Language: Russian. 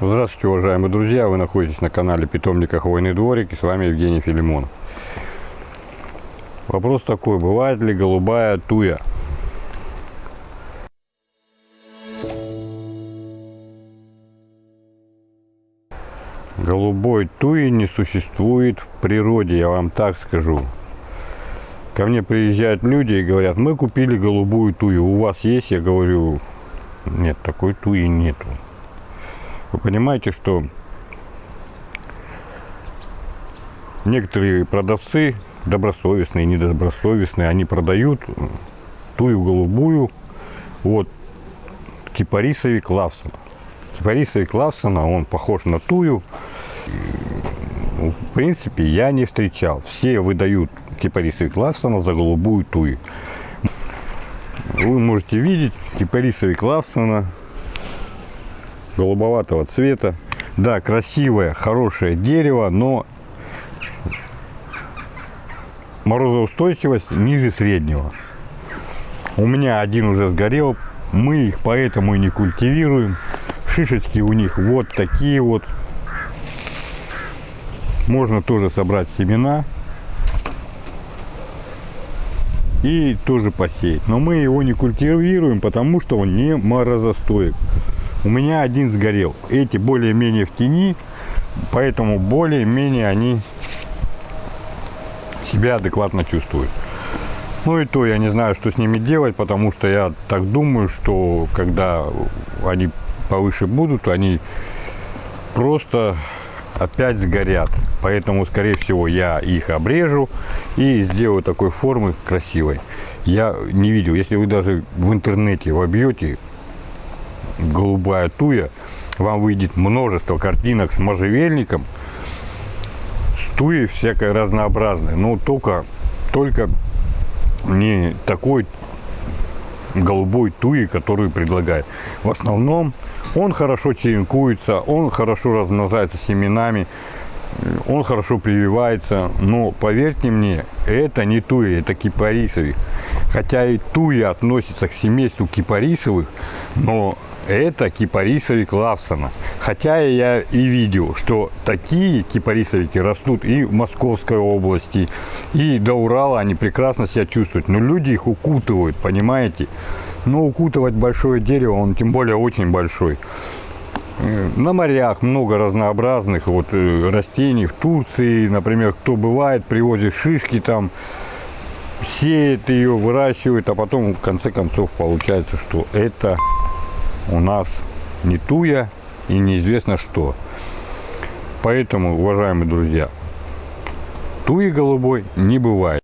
Здравствуйте, уважаемые друзья! Вы находитесь на канале Питомника Хвойный дворик и с вами Евгений Филимонов. Вопрос такой, бывает ли голубая туя? Голубой туи не существует в природе, я вам так скажу. Ко мне приезжают люди и говорят, мы купили голубую тую, у вас есть? Я говорю, нет, такой туи нету. Вы понимаете, что некоторые продавцы, добросовестные, недобросовестные, они продают тую голубую вот кипарисовик Лавсона. Кипарисовик Лавсона, он похож на тую. Ну, в принципе, я не встречал. Все выдают кипарисовик Лавсона за голубую тую. Вы можете видеть кипарисовик Лавсона голубоватого цвета. Да, красивое, хорошее дерево, но морозоустойчивость ниже среднего. У меня один уже сгорел, мы их поэтому и не культивируем. Шишечки у них вот такие вот. Можно тоже собрать семена и тоже посеять. Но мы его не культивируем, потому что он не морозостоек. У меня один сгорел. Эти более-менее в тени, поэтому более-менее они себя адекватно чувствуют. Ну и то я не знаю, что с ними делать, потому что я так думаю, что когда они повыше будут, они просто опять сгорят. Поэтому, скорее всего, я их обрежу и сделаю такой формы красивой. Я не видел, если вы даже в интернете вобьете голубая туя, вам выйдет множество картинок с можжевельником, с туей всякой разнообразной, но только, только не такой голубой туи, которую предлагает. В основном он хорошо черенкуется, он хорошо размножается семенами, он хорошо прививается, но поверьте мне, это не туя, это кипарисовик. Хотя и туя относится к семейству кипарисовых, но это кипарисовик Лавсона. Хотя я и видел, что такие кипарисовики растут и в Московской области, и до Урала они прекрасно себя чувствуют. Но люди их укутывают, понимаете? Но укутывать большое дерево, он тем более очень большой. Э, на морях много разнообразных вот э, растений. В Турции, например, кто бывает, привозит шишки там, сеет ее, выращивает, а потом в конце концов получается, что это у нас не туя и неизвестно что. Поэтому, уважаемые друзья, туи голубой не бывает.